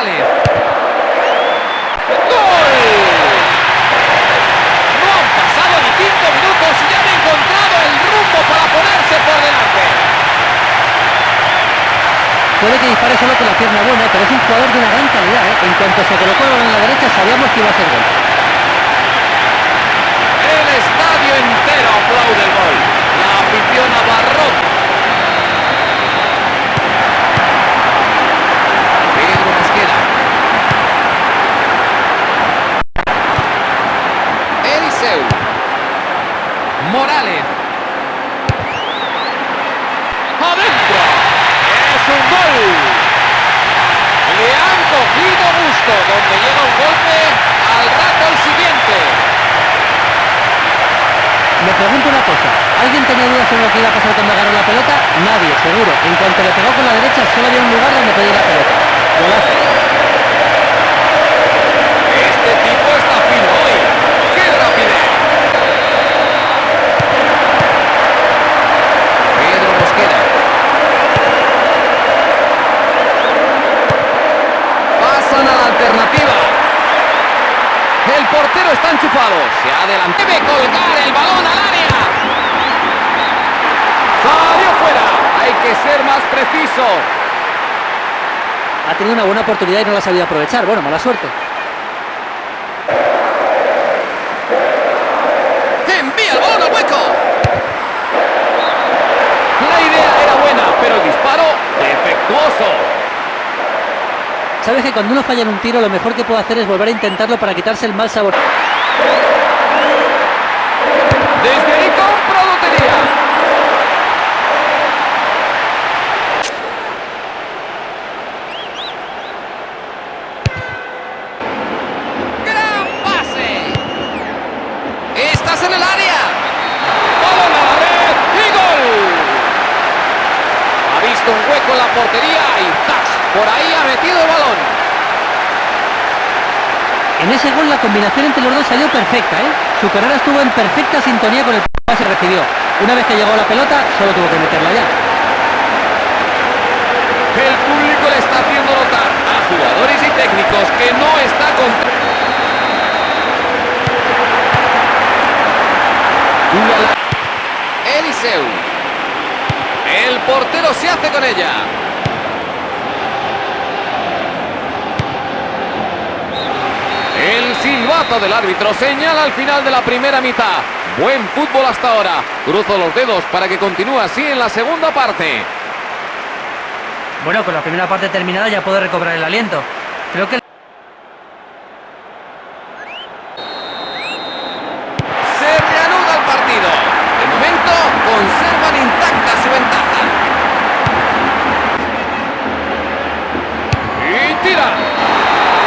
¡Gol! No han pasado ni cinco minutos y han encontrado el rumbo para ponerse por delante. Puede que dispare solo con la pierna buena, pero es un jugador de una gran calidad. ¿eh? En cuanto se colocó en la derecha, sabíamos que iba a ser gol. El estadio entero aplaude el gol. La afición abarrota. Pedro Mosquera. Eliseu. Morales. ¡Adentro! ¡Es un gol! Le han cogido gusto. Donde llega un golpe, al rato el siguiente. Me pregunto una cosa, ¿alguien tenía dudas sobre lo que iba a pasar cuando agarró la pelota? Nadie, seguro. En cuanto le pegó con la derecha, solo enchufado. Se adelanta. Debe colgar el balón al área. Salió fuera. Hay que ser más preciso. Ha tenido una buena oportunidad y no la ha sabido aprovechar. Bueno, mala suerte. Envía el balón al hueco. La idea era buena, pero el disparo defectuoso. Sabes que cuando uno falla en un tiro, lo mejor que puede hacer es volver a intentarlo para quitarse el mal sabor. Desde ahí compro lotería. ¡Gran pase! ¡Estás en el área! ¡Balón a la red! ¡Y gol! Ha visto un hueco en la portería y ¡zas! Por ahí ha metido el balón. En ese gol la combinación entre los dos salió perfecta, ¿eh? Su carrera estuvo en perfecta sintonía con el pase recibió. Una vez que llegó la pelota, solo tuvo que meterla ya. El público le está haciendo notar a jugadores y técnicos que no está con... Eliseu. El portero se hace con ella. El silbato del árbitro señala al final de la primera mitad. Buen fútbol hasta ahora. Cruzo los dedos para que continúe así en la segunda parte. Bueno, con la primera parte terminada ya puede recobrar el aliento. Creo que Se reanuda el partido. De momento conservan intacta su ventaja. Y tira.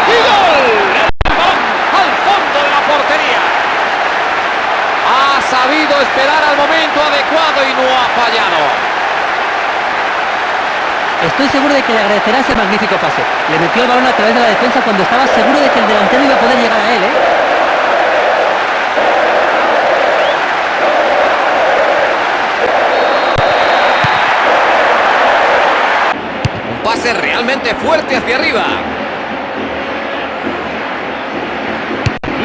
¡Y gol! El balón al fondo de la portería. Ha sabido esperar al momento adecuado y no ha fallado. estoy seguro de que le agradecerá ese magnífico pase. Le metió el balón a través de la defensa cuando estaba seguro de que el delantero iba a poder llegar a él, ¿eh? Un pase realmente fuerte hacia arriba.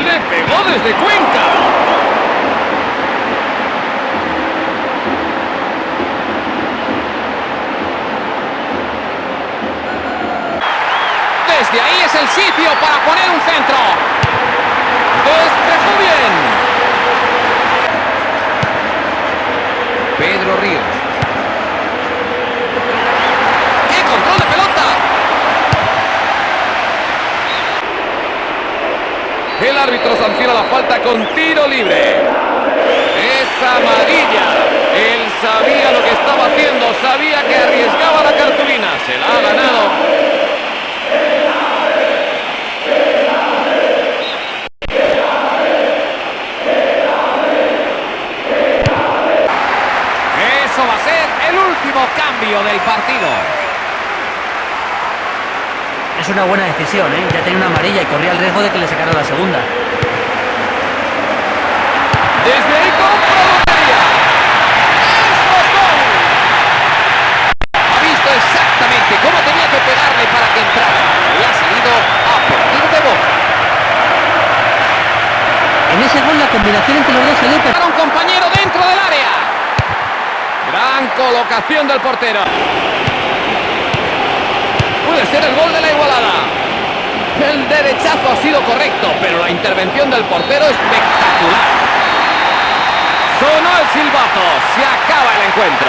Le pegó desde Cuenca. Desde ahí es el sitio para poner un centro. Despejó bien. Pedro Ríos. ¡Qué control de pelota! El árbitro sanciona la falta con tiro libre. Es amarilla. Él sabía lo que estaba haciendo, sabía que arriesgaba la cartulina. Se la último cambio del partido. Es una buena decisión, ¿eh? Ya tenía una amarilla y corría el riesgo de que le sacaran la segunda. Desde ahí con Ha visto exactamente cómo tenía que pegarle para que entrara. Y ha salido a partir de boca. En ese gol la combinación entre los dos se le... Compañero. Colocación del portero. Puede ser el gol de la igualada. El derechazo ha sido correcto, pero la intervención del portero espectacular. Sonó el silbato. Se acaba el encuentro.